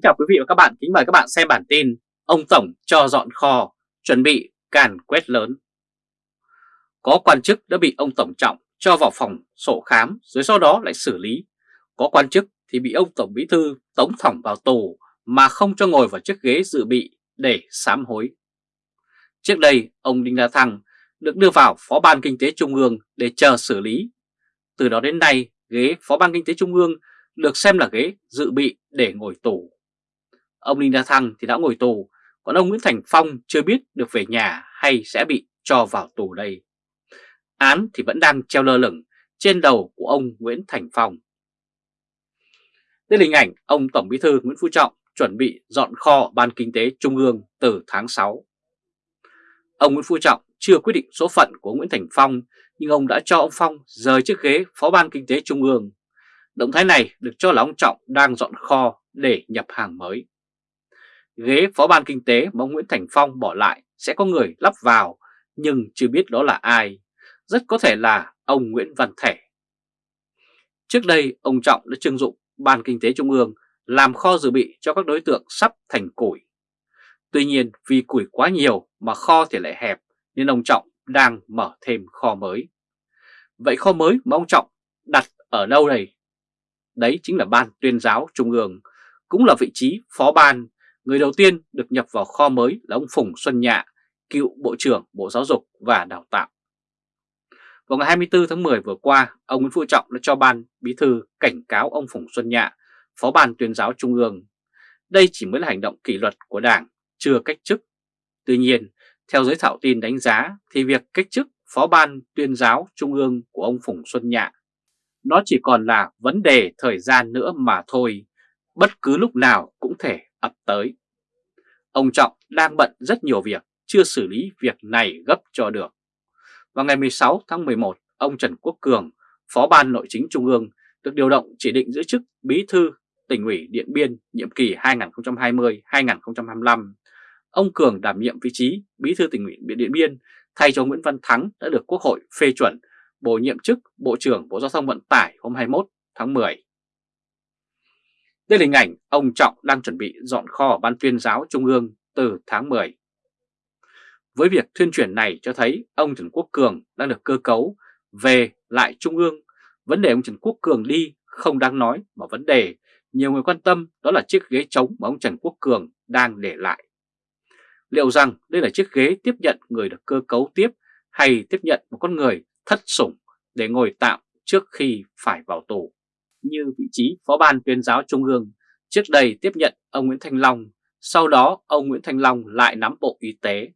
Kính chào quý vị và các bạn, kính mời các bạn xem bản tin Ông Tổng cho dọn kho, chuẩn bị càn quét lớn. Có quan chức đã bị ông Tổng Trọng cho vào phòng sổ khám rồi sau đó lại xử lý. Có quan chức thì bị ông Tổng Bí Thư tống thỏng vào tù mà không cho ngồi vào chiếc ghế dự bị để sám hối. Trước đây ông Đinh La Thăng được đưa vào Phó Ban Kinh tế Trung ương để chờ xử lý. Từ đó đến nay ghế Phó Ban Kinh tế Trung ương được xem là ghế dự bị để ngồi tù. Ông Đinh La Thăng thì đã ngồi tù, còn ông Nguyễn Thành Phong chưa biết được về nhà hay sẽ bị cho vào tù đây. Án thì vẫn đang treo lơ lửng trên đầu của ông Nguyễn Thành Phong. Đây là hình ảnh ông Tổng Bí thư Nguyễn Phú Trọng chuẩn bị dọn kho Ban Kinh tế Trung ương từ tháng 6. Ông Nguyễn Phú Trọng chưa quyết định số phận của Nguyễn Thành Phong nhưng ông đã cho ông Phong rời chiếc ghế Phó Ban Kinh tế Trung ương Động thái này được cho là ông Trọng đang dọn kho để nhập hàng mới. Ghế Phó ban Kinh tế mà ông Nguyễn Thành Phong bỏ lại sẽ có người lắp vào nhưng chưa biết đó là ai. Rất có thể là ông Nguyễn Văn Thể. Trước đây ông Trọng đã trưng dụng Ban Kinh tế Trung ương làm kho dự bị cho các đối tượng sắp thành củi. Tuy nhiên vì củi quá nhiều mà kho thì lại hẹp nên ông Trọng đang mở thêm kho mới. Vậy kho mới mà ông Trọng đặt ở đâu đây? Đấy chính là Ban tuyên giáo Trung ương, cũng là vị trí phó ban. Người đầu tiên được nhập vào kho mới là ông Phùng Xuân Nhạ, cựu Bộ trưởng Bộ Giáo dục và Đào tạo. Vào ngày 24 tháng 10 vừa qua, ông Nguyễn Phú Trọng đã cho ban bí thư cảnh cáo ông Phùng Xuân Nhạ, phó ban tuyên giáo Trung ương. Đây chỉ mới là hành động kỷ luật của Đảng, chưa cách chức. Tuy nhiên, theo giới thảo tin đánh giá thì việc cách chức phó ban tuyên giáo Trung ương của ông Phùng Xuân Nhạ nó chỉ còn là vấn đề thời gian nữa mà thôi, bất cứ lúc nào cũng thể ập tới. Ông Trọng đang bận rất nhiều việc, chưa xử lý việc này gấp cho được. Vào ngày 16 tháng 11, ông Trần Quốc Cường, Phó ban Nội chính Trung ương, được điều động chỉ định giữ chức Bí thư tỉnh ủy Điện Biên nhiệm kỳ 2020-2025. Ông Cường đảm nhiệm vị trí Bí thư tỉnh ủy Điện Biên thay cho Nguyễn Văn Thắng đã được Quốc hội phê chuẩn bổ nhiệm chức Bộ trưởng Bộ Giao thông Vận tải hôm 21 tháng 10. Đây là hình ảnh ông Trọng đang chuẩn bị dọn kho Ban tuyên giáo Trung ương từ tháng 10. Với việc tuyên truyền này cho thấy ông Trần Quốc Cường đang được cơ cấu về lại Trung ương. Vấn đề ông Trần Quốc Cường đi không đáng nói, mà vấn đề nhiều người quan tâm đó là chiếc ghế trống mà ông Trần Quốc Cường đang để lại. Liệu rằng đây là chiếc ghế tiếp nhận người được cơ cấu tiếp hay tiếp nhận một con người thất sủng để ngồi tạm trước khi phải vào tù. Như vị trí Phó ban tuyên giáo Trung ương trước đây tiếp nhận ông Nguyễn Thanh Long, sau đó ông Nguyễn Thanh Long lại nắm Bộ Y tế.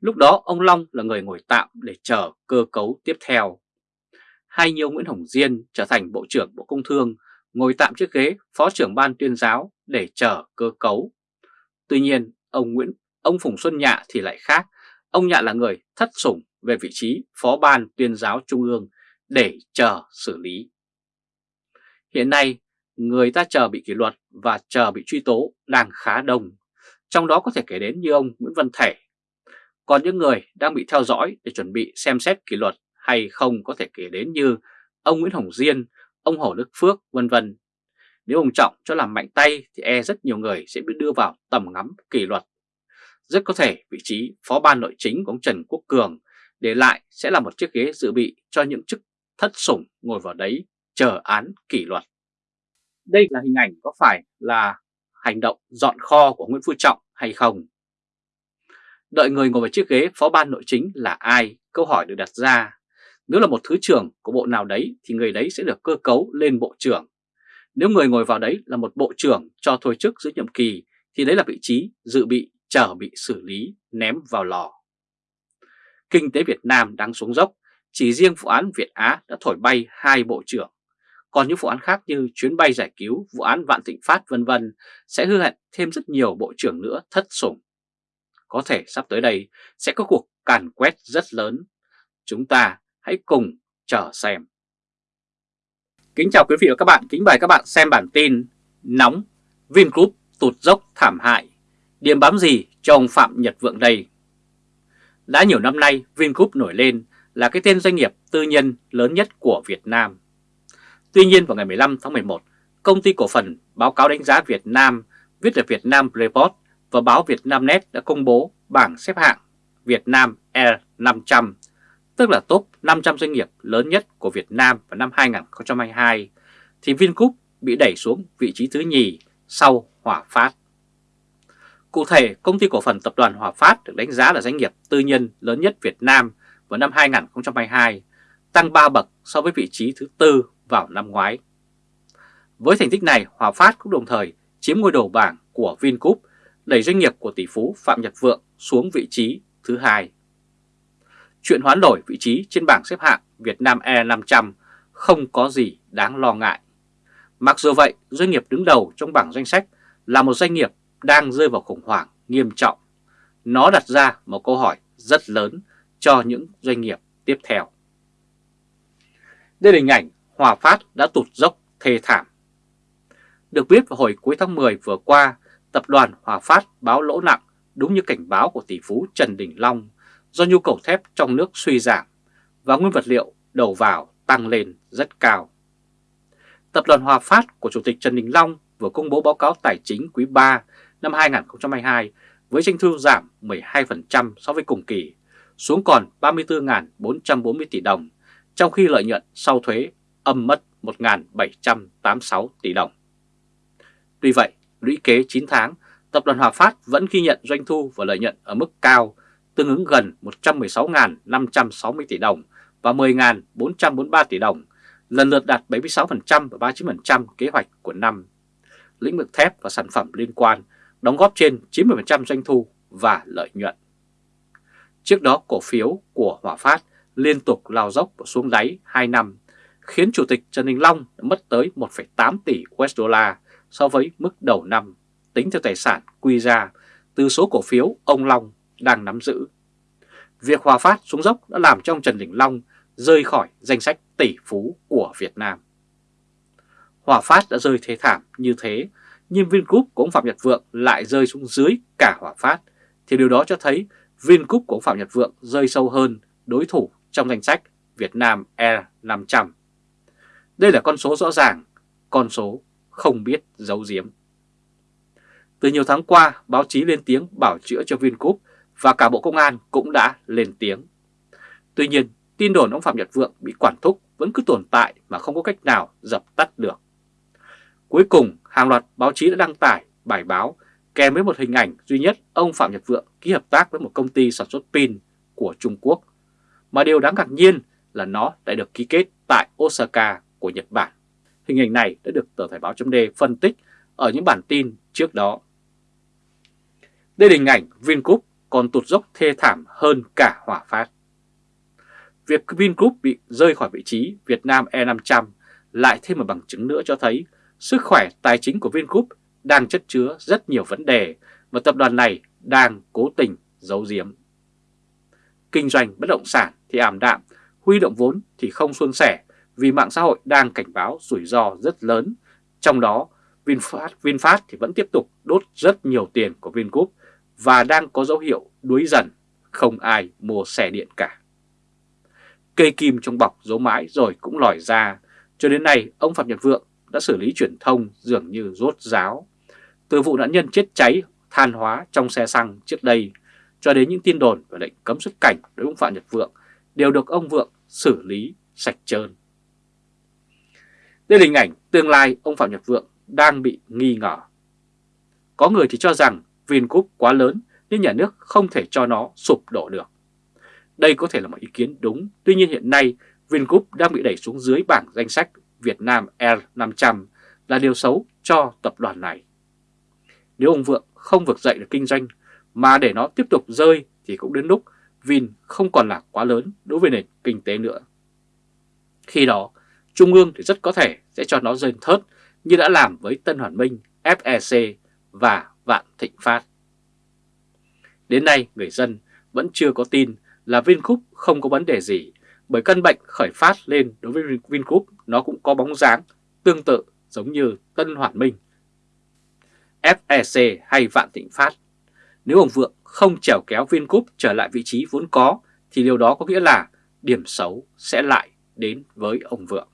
Lúc đó ông Long là người ngồi tạm để chờ cơ cấu tiếp theo. Hay như Nguyễn Hồng Diên trở thành Bộ trưởng Bộ Công Thương, ngồi tạm chiếc ghế Phó trưởng Ban tuyên giáo để chờ cơ cấu. Tuy nhiên, ông Nguyễn ông Phùng Xuân Nhạ thì lại khác. Ông Nhạ là người thất sủng về vị trí Phó ban tuyên giáo Trung ương để chờ xử lý. Hiện nay, người ta chờ bị kỷ luật và chờ bị truy tố đang khá đông, trong đó có thể kể đến như ông Nguyễn Văn Thể. Còn những người đang bị theo dõi để chuẩn bị xem xét kỷ luật hay không có thể kể đến như ông Nguyễn Hồng Diên, ông Hồ Đức Phước, vân vân. Nếu ông Trọng cho làm mạnh tay thì e rất nhiều người sẽ bị đưa vào tầm ngắm kỷ luật. Rất có thể vị trí phó ban nội chính của ông Trần Quốc Cường để lại sẽ là một chiếc ghế dự bị cho những chức thất sủng ngồi vào đấy chờ án kỷ luật. Đây là hình ảnh có phải là hành động dọn kho của Nguyễn Phú Trọng hay không? Đợi người ngồi vào chiếc ghế phó ban nội chính là ai? Câu hỏi được đặt ra. Nếu là một thứ trưởng của bộ nào đấy thì người đấy sẽ được cơ cấu lên bộ trưởng. Nếu người ngồi vào đấy là một bộ trưởng cho thôi chức giữa nhiệm kỳ thì đấy là vị trí dự bị chờ bị xử lý ném vào lò. Kinh tế Việt Nam đang xuống dốc, chỉ riêng vụ án Việt Á đã thổi bay hai bộ trưởng. Còn những vụ án khác như chuyến bay giải cứu, vụ án Vạn Thịnh Phát vân vân sẽ hư hẹn thêm rất nhiều bộ trưởng nữa thất sủng. Có thể sắp tới đây sẽ có cuộc càn quét rất lớn. Chúng ta hãy cùng chờ xem. Kính chào quý vị và các bạn, kính mời các bạn xem bản tin Nóng, Vingroup tụt dốc thảm hại. Điểm bám gì cho ông Phạm Nhật Vượng đây? Đã nhiều năm nay, Vingroup nổi lên là cái tên doanh nghiệp tư nhân lớn nhất của Việt Nam. Tuy nhiên vào ngày 15 tháng 11, công ty cổ phần báo cáo đánh giá Việt Nam viết ở Việt Nam Report và báo Việt Nam Net đã công bố bảng xếp hạng Việt Nam Air 500, tức là top 500 doanh nghiệp lớn nhất của Việt Nam vào năm 2022, thì Vingroup bị đẩy xuống vị trí thứ nhì sau Hòa Phát. Cụ thể, công ty cổ phần tập đoàn Hòa Phát được đánh giá là doanh nghiệp tư nhân lớn nhất Việt Nam vào năm 2022, tăng 3 bậc so với vị trí thứ tư vào năm ngoái. Với thành tích này, Hòa Phát cũng đồng thời chiếm ngôi đầu bảng của Vingroup, đẩy doanh nghiệp của tỷ phú Phạm Nhật Vượng xuống vị trí thứ hai. Chuyện hoán đổi vị trí trên bảng xếp hạng Việt Nam E500 không có gì đáng lo ngại. Mặc dù vậy, doanh nghiệp đứng đầu trong bảng danh sách là một doanh nghiệp đang rơi vào khủng hoảng nghiêm trọng. Nó đặt ra một câu hỏi rất lớn cho những doanh nghiệp tiếp theo. Đây là hình ảnh Hòa Phát đã tụt dốc thê thảm. Được biết vào hồi cuối tháng 10 vừa qua, tập đoàn Hòa Phát báo lỗ nặng đúng như cảnh báo của tỷ phú Trần Đình Long do nhu cầu thép trong nước suy giảm và nguyên vật liệu đầu vào tăng lên rất cao. Tập đoàn Hòa Phát của Chủ tịch Trần Đình Long vừa công bố báo cáo tài chính quý 3 năm 2022 với doanh thu giảm 12% so với cùng kỳ, xuống còn 34.440 tỷ đồng, trong khi lợi nhuận sau thuế âm mất 1.786 tỷ đồng. Tuy vậy, lũy kế 9 tháng, Tập đoàn Hòa Phát vẫn ghi nhận doanh thu và lợi nhuận ở mức cao, tương ứng gần 116.560 tỷ đồng và 10.443 tỷ đồng, lần lượt đạt 76% và 39% kế hoạch của năm. Lĩnh vực thép và sản phẩm liên quan đóng góp trên 90% doanh thu và lợi nhuận. Trước đó cổ phiếu của Hòa Phát liên tục lao dốc và xuống đáy 2 năm, khiến Chủ tịch Trần Đình Long đã mất tới 1,8 tỷ USD so với mức đầu năm, tính theo tài sản quy ra từ số cổ phiếu ông Long đang nắm giữ. Việc Hòa Phát xuống dốc đã làm cho ông Trần Đình Long rơi khỏi danh sách tỷ phú của Việt Nam. Hòa Phát đã rơi thế thảm như thế, nhưng Vingroup của ông Phạm Nhật Vượng lại rơi xuống dưới cả Hòa Phát, thì điều đó cho thấy Vingroup của ông Phạm Nhật Vượng rơi sâu hơn đối thủ trong danh sách Việt Nam Air 500. Đây là con số rõ ràng, con số không biết giấu giếm. Từ nhiều tháng qua, báo chí lên tiếng bảo chữa cho Vingroup và cả Bộ Công an cũng đã lên tiếng. Tuy nhiên, tin đồn ông Phạm Nhật Vượng bị quản thúc vẫn cứ tồn tại mà không có cách nào dập tắt được. Cuối cùng, hàng loạt báo chí đã đăng tải bài báo kèm với một hình ảnh duy nhất ông Phạm Nhật Vượng ký hợp tác với một công ty sản xuất pin của Trung Quốc. Mà điều đáng ngạc nhiên là nó đã được ký kết tại Osaka của Nhật Bản. Hình ảnh này đã được tờ Thời báo chấm phân tích ở những bản tin trước đó. Đây là hình ảnh Vingroup còn tụt dốc thê thảm hơn cả Hòa Phát. Việc Vingroup bị rơi khỏi vị trí Việt Nam E500 lại thêm một bằng chứng nữa cho thấy sức khỏe tài chính của Vingroup đang chất chứa rất nhiều vấn đề mà tập đoàn này đang cố tình giấu giếm. Kinh doanh bất động sản thì ảm đạm, huy động vốn thì không suôn sẻ vì mạng xã hội đang cảnh báo rủi ro rất lớn. Trong đó, VinFast, VinFast thì vẫn tiếp tục đốt rất nhiều tiền của Vingroup và đang có dấu hiệu đuối dần, không ai mua xe điện cả. Cây kim trong bọc giấu mãi rồi cũng lòi ra, cho đến nay ông Phạm Nhật Vượng đã xử lý truyền thông dường như rốt ráo. Từ vụ nạn nhân chết cháy than hóa trong xe xăng trước đây cho đến những tin đồn về lệnh cấm xuất cảnh đối với ông Phạm Nhật Vượng đều được ông Vượng xử lý sạch trơn. Đây là hình ảnh tương lai ông Phạm Nhật Vượng đang bị nghi ngờ. Có người thì cho rằng Vingroup quá lớn nên nhà nước không thể cho nó sụp đổ được. Đây có thể là một ý kiến đúng, tuy nhiên hiện nay Vingroup đang bị đẩy xuống dưới bảng danh sách Việt Nam Air 500 là điều xấu cho tập đoàn này. Nếu ông Vượng không vực dậy được kinh doanh mà để nó tiếp tục rơi thì cũng đến lúc Vin không còn là quá lớn đối với nền kinh tế nữa. Khi đó, Trung ương thì rất có thể sẽ cho nó rơi thớt như đã làm với Tân Hoàn Minh, FEC và Vạn Thịnh Phát. Đến nay, người dân vẫn chưa có tin là Vingroup không có vấn đề gì bởi căn bệnh khởi phát lên đối với Vingroup nó cũng có bóng dáng tương tự giống như Tân Hoàn Minh, FEC hay Vạn Thịnh Phát. Nếu ông Vượng không trèo kéo Vingroup trở lại vị trí vốn có thì điều đó có nghĩa là điểm xấu sẽ lại đến với ông Vượng.